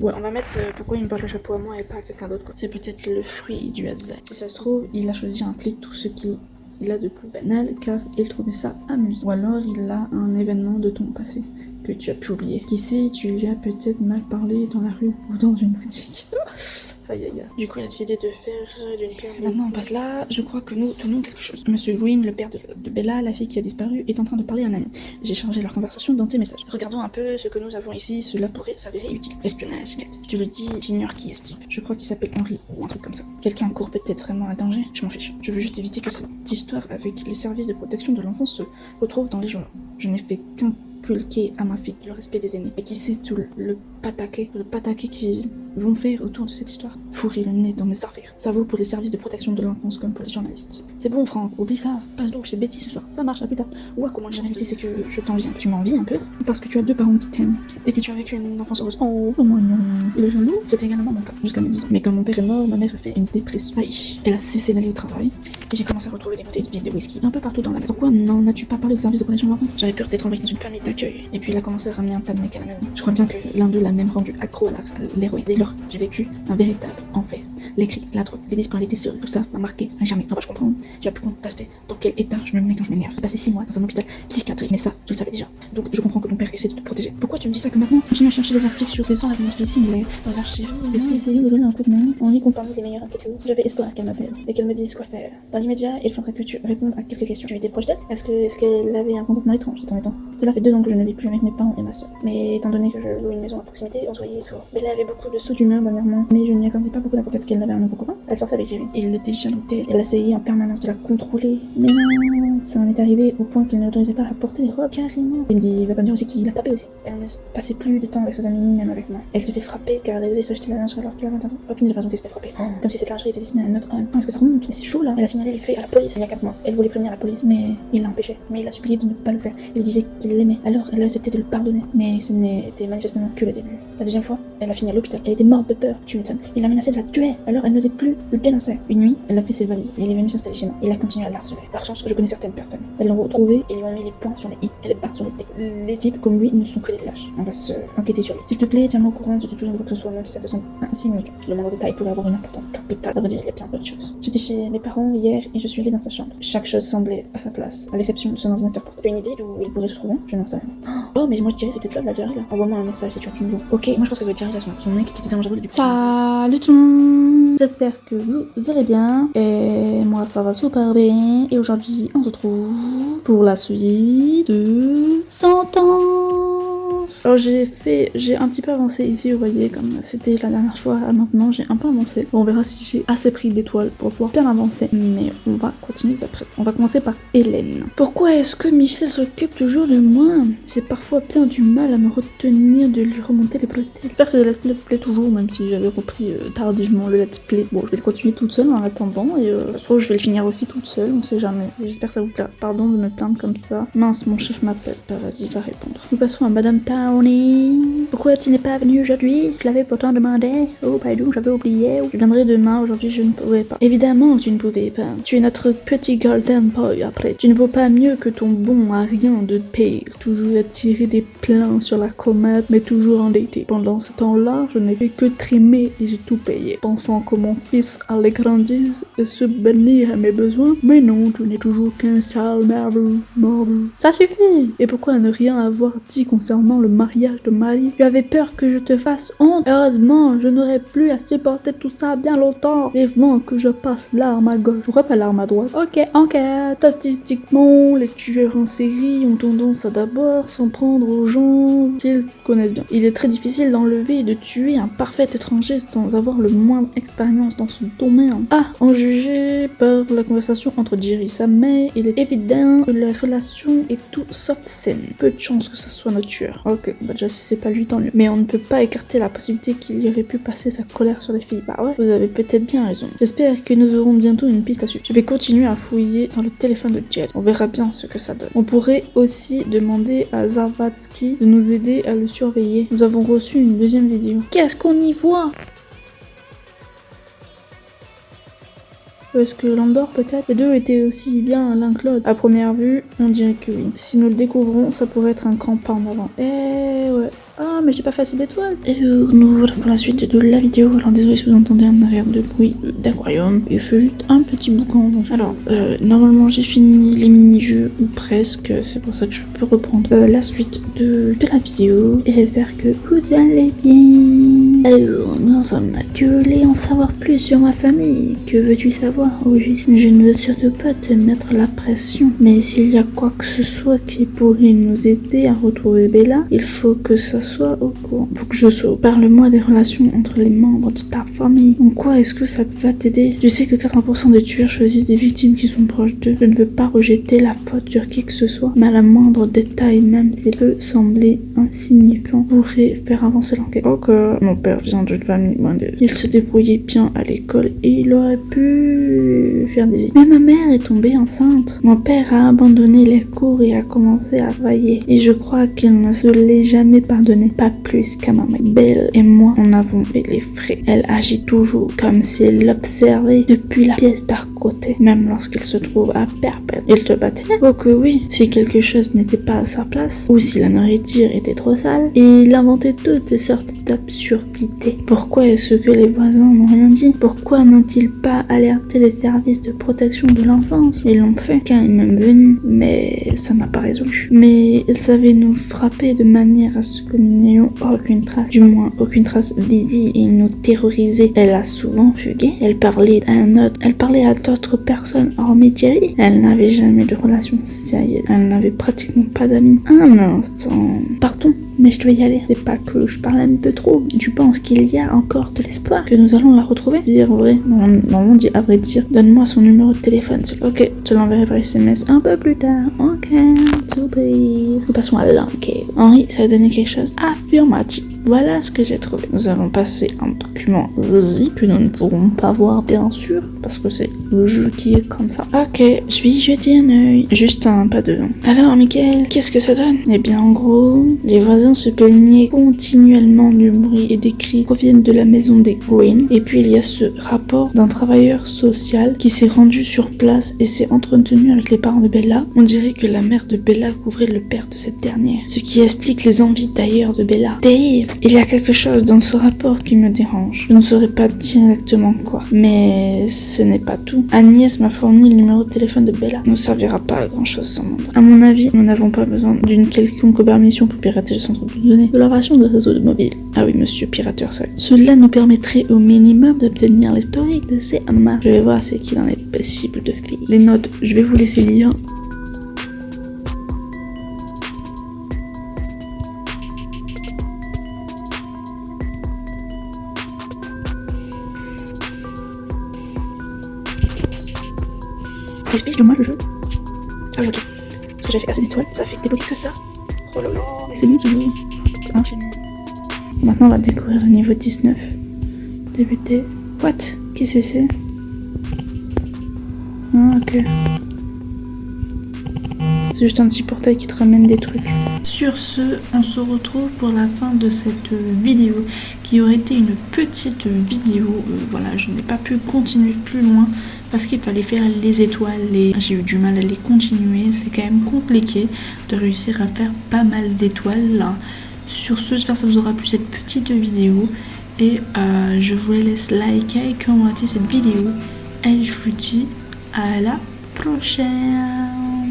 Ouais, on va mettre euh, pourquoi il me porte le chapeau à moi et pas à quelqu'un d'autre. C'est peut-être le fruit du hasard. Si ça se trouve, il a choisi un flic tout ce qu'il il a de plus banal car il trouvait ça amusant. Ou alors il a un événement de ton passé que tu as pu oublier. Qui sait, tu lui as peut-être mal parlé dans la rue ou dans une boutique. Aïe aïe aïe. Du coup, il a décidé de faire euh, d'une pierre. Maintenant, on passe là. Je crois que nous tenons quelque chose. Monsieur Green, le père de, de Bella, la fille qui a disparu, est en train de parler à un ami. J'ai chargé leur conversation dans tes messages. Regardons un peu ce que nous avons ici. Cela pourrait s'avérer utile. Espionnage, Kate. Je te le dis, j'ignore qui est ce type. Je crois qu'il s'appelle Henry ou un truc comme ça. Quelqu'un court peut-être vraiment un danger. Je m'en fiche. Je veux juste éviter que cette histoire avec les services de protection de l'enfance se retrouve dans les journaux. Je n'ai fait qu'inculquer à ma fille le respect des aînés. Et qui sait tout le, le le pataqué qui vont faire autour de cette histoire. Fourrer le nez dans mes affaires. Ça vaut pour les services de protection de l'enfance comme pour les journalistes. C'est bon, Franck, oublie ça. Passe donc chez Betty ce soir. Ça marche, à plus tard. Ouais, comment j'ai réalité, c'est que je t'envie. Tu m'envies un peu parce que tu as deux parents qui t'aiment et que tu as vécu une enfance heureuse. Oh, moi non. Il est jaloux C'est également mon cas, jusqu'à mes 10 ans. Mais quand mon père est mort, ma mère a fait une dépression. Aïe. Elle a cessé d'aller au travail. Et j'ai commencé à retrouver des bouteilles de whisky un peu partout dans la maison. Pourquoi n'en as-tu pas parlé au service de protection de l'enfant? J'avais peur d'être envoyée dans une famille d'accueil. Et puis il a commencé à ramener un tas de mecs à la maison. Je crois bien que l'un d'eux l'a même rendu accro à l'héroïne. Dès lors, j'ai vécu un véritable enfer. Les cris, la drogue, les sur tout ça m'a marqué à jamais. Non, bah, je comprends. Tu as pu contester dans quel état je me mets quand je m'énerve. J'ai passé 6 mois dans un hôpital psychiatrique, mais ça, tu le savais déjà. Donc je comprends que ton père essaie de te protéger. Pourquoi tu me dis ça que maintenant Continue à chercher des articles sur des enlèvements similaires dans les archives. Des fois, essayé de donner un coup de main. On dit qu'on parmi les meilleurs enquêteurs. J'avais espoir qu'elle m'appelle et qu'elle me dise quoi faire. Dans l'immédiat, il faudrait que tu répondes à quelques questions. Tu étais proche d'elle Est-ce que est-ce qu'elle avait un comportement étrange ces temps? Cela fait deux ans que je ne vis plus avec mes parents et ma soeur. Mais étant donné que je loue une maison à proximité, on se voyait souvent. Bella avait beaucoup de sauts d'humeur dernièrement, mais je n'y accordais pas beaucoup d'importance qu'elle avait un nouveau copain. Elle sortait avec Jerry. Il était jaloux d'elle. Elle essayait en permanence de la contrôler. Mais non, ça en est arrivé au point qu'il ne l'autorisait pas à porter des robes carrément. Il me dit, il va pas me dire aussi qu'il l'a tapé aussi. Elle ne passait plus de temps avec ses amis, même avec moi. Elle s'est fait frapper car elle osait s'acheter la lingerie alors qu'elle avait 20 ans. Aucune des raisons qu'elle s'est fait frapper. Comme si cette lingerie était destinée à un autre homme. Est-ce que ça remonte Mais c'est chaud là. Elle a signalé les faits à la police il y a 4 mois. Elle voulait prévenir la police, mais il l'a empêché. Mais il a supplié de ne pas le faire. Il disait qu'il l'aimait. Alors elle a accepté de le pardonner. Mais ce n'était manifestement que le début. La deuxième fois, elle a fini à l'hôpital. Elle était morte de peur. Tu m'étonnes. Il a menacé de la tuer. Alors elle n'osait plus le dénoncer. Une nuit, elle a fait ses valises. Et il est venu s'installer chez moi. Il a continué à l'harceler. Par chance, je connais certaines personnes. Elles l'ont retrouvé et lui ont mis les points sur les i et les barres sur les t. Les types comme lui ne sont que des lâches. On va se enquêter sur lui. S'il te plaît, tiens-moi au courant si tu touches que ce soit, même si ça te semble insignifiant. Le moindre détail pourrait avoir une importance capitale. À vrai dire, il y a bien d'autres choses. J'étais chez mes parents hier et je suis allée dans sa chambre. Chaque chose semblait à sa place, à l'exception de son ordinateur portable. Une idée d'où il pourrait se trouver? Je n'en sais rien. Oh, mais moi je dirais c'est peut-être la là. Envoie-moi un message si tu as. Ok, moi je pense que ça va être son, son J'espère que vous allez bien. Et moi ça va super bien. Et aujourd'hui on se retrouve pour la suite de Alors j'ai fait, j'ai un petit peu avancé ici, vous voyez, comme c'était la dernière fois maintenant, j'ai un peu avancé. On verra si j'ai assez pris d'étoiles pour pouvoir bien avancer, mais on va continuer après. On va commencer par Hélène. Pourquoi est-ce que Michel s'occupe toujours de moi? C'est parfois bien du mal à me retenir de lui remonter les plots. J'espère que le let's play vous plaît toujours, même si j'avais repris euh, tardivement le let's play. Bon, je vais continuer toute seule en attendant, et euh, soit je vais le finir aussi toute seule, on sait jamais. J'espère que ça vous plaît. Pardon de me plaindre comme ça. Mince, mon chef m'appelle. Bah vas-y, va répondre. Nous passons à Madame Pourquoi tu n'es pas venue aujourd'hui? Je l'avais pourtant demandé. Oh, pardon, j'avais oublié. Je viendrai demain, aujourd'hui je ne pouvais pas. Évidemment, tu ne pouvais pas. Tu es notre petit golden boy après. Tu ne vaux pas mieux que ton bon à rien de pire. Toujours à tirer des plans sur la comète, mais toujours endetté. Pendant ce temps-là, je n'ai fait que trimer et j'ai tout payé. Pensant que mon fils allait grandir et se bénir à mes besoins. Mais non, tu n'es toujours qu'un sale marbre. Ça suffit Et pourquoi ne rien avoir dit concernant le mariage de Marie Tu avais peur que je te fasse honte Heureusement, je n'aurais plus à supporter tout ça bien longtemps. Vivement que je passe l'arme à gauche. Pourquoi pas l'arme à droite Ok, enquête. Statistiquement, les tueurs en série ont tendance à d'abord s'en prendre aux gens qu'ils connaissent bien. Il est très difficile d'enlever et de tuer un parfait étranger sans avoir le moindre expérience dans ce domaine. Ah, en juger par la conversation entre Jerry et sa mère, il est évident que leur relation est tout sauf saine. Peu de chance que ce soit notre tueur. Ok, bah déjà si c'est pas lui, tant mieux. Mais on ne peut pas écarter la possibilité qu'il y aurait pu passer sa colère sur les filles. Bah ouais, vous avez peut-être bien raison. J'espère que nous aurons bientôt une piste à suivre. Je vais continuer à fouiller dans le téléphone de Jed. On verra bien ce que ça donne. On pourrait aussi demander à Zarvatsky de nous aider à le surveiller. Nous avons reçu une deuxième vidéo. Qu'est-ce qu'on y voit? Est-ce que Landor peut-être Les deux étaient aussi bien l'un que l'autre. À première vue, on dirait que oui. Si nous le découvrons, ça pourrait être un grand pas en avant. Eh ouais. Ah, mais j'ai pas fait assez d'étoiles. Et euh, nous voilà pour la suite de la vidéo. Alors désolé si vous entendez un arrière de bruit d'aquarium. Et je fais juste un petit boucan. Donc, alors, euh, normalement j'ai fini les mini-jeux, ou presque. C'est pour ça que je peux reprendre euh, la suite de, de la vidéo. Et j'espère que vous allez bien. Alors, nous en sommes là. Tu voulais en savoir plus sur ma famille. Que veux-tu savoir Oui, je ne veux surtout pas te mettre la pression. Mais s'il y a quoi que ce soit qui pourrait nous aider à retrouver Bella, il faut que ça soit au courant. Faut que je sois. Parle-moi des relations entre les membres de ta famille. En quoi est-ce que ça va t'aider? Je sais que 80% des tueurs choisissent des victimes qui sont proches d'eux. Je ne veux pas rejeter la faute sur qui que ce soit, mais à la moindre détail, même s'il peut sembler insignifiant, pourrait faire avancer l'enquête. Ok, mon père vient d'une famille modeste. Il se débrouillait bien à l'école et il aurait pu Mais ma mère est tombée enceinte. Mon père a abandonné les cours et a commencé à travailler. Et je crois qu'il ne se l'est jamais pardonné, pas plus qu'à ma mère. Belle et moi en avons fait les frais. Elle agit toujours comme si elle l'observait depuis la pièce d'à côté, même lorsqu'il se trouve à perpète. Il te battait Oh que oui, si quelque chose n'était pas à sa place, ou si la nourriture était trop sale, il inventait toutes sortes d'absurdités. Pourquoi est-ce que les voisins n'ont rien dit? Pourquoi n'ont-ils pas alerté les services de protection de l'enfance? Ils l'ont fait quand ils même venu, mais ça n'a pas résolu. Mais ils savaient nous frapper de manière à ce que nous n'ayons aucune trace, du moins aucune trace visible, et nous terroriser. Elle a souvent fugué. Elle parlait à un autre, elle parlait à d'autres personnes hormis Thierry. Elle n'avait jamais de relation sérieuse. Elle n'avait pratiquement pas d'amis. Un instant. Partons, mais je dois y aller. C'est pas que je parle un peu trop. Tu penses qu'il y a encore de l'espoir que nous allons la retrouver? Dire vrai. Normalement, dit à vrai dire. Donne-moi son numéro de téléphone. Ok, je l'enverrai par SMS un peu plus tard. Ok, passons à l'enquête. Henri, ça a donné quelque chose Affirmatif. Voilà ce que j'ai trouvé. Nous avons passé un document zip que nous ne pourrons pas voir bien sûr parce que c'est le jeu qui est comme ça. Ok, je vais jeter un œil. Juste un pas de. Alors, Michael, qu'est-ce que ça donne? Eh bien, en gros, les voisins se plaignaient continuellement du bruit et des cris proviennent de la maison des Green. Et puis, il y a ce rapport d'un travailleur social qui s'est rendu sur place et s'est entretenu avec les parents de Bella. On dirait que la mère de Bella couvrait le père de cette dernière, ce qui explique les envies d'ailleurs de Bella. Terrible Il y a quelque chose dans ce rapport qui me dérange. Je ne saurais pas dire exactement quoi, mais ce n'est pas tout. Agnès m'a fourni le numéro de téléphone de Bella. Ne servira pas à grand chose sans mandat. À mon avis, nous n'avons pas besoin d'une quelconque permission pour pirater le centre de données de la version de réseau de mobile. Ah oui, monsieur pirateur, ça. Cela nous permettrait au minimum d'obtenir l'historique de ces marques. Je vais voir ce qu'il en est possible de faire. Les notes, je vais vous laisser lire. Explique-moi le jeu. Ah ok. Parce que j'ai fait assez d'étoiles, ça fait débloquer que ça. Oh là c'est bon ce jeu. Maintenant, on va découvrir le niveau 19. Débuter. What? Qu'est-ce que c'est? Ah, ok. C'est juste un petit portail qui te ramène des trucs. Sur ce, on se retrouve pour la fin de cette vidéo qui aurait été une petite vidéo. Euh, voilà, je n'ai pas pu continuer plus loin parce qu'il fallait faire les étoiles et j'ai eu du mal à les continuer. C'est quand même compliqué de réussir à faire pas mal d'étoiles. Sur ce, j'espère que ça vous aura plu cette petite vidéo et euh, je vous laisse liker et commenter cette vidéo et je vous dis à la prochaine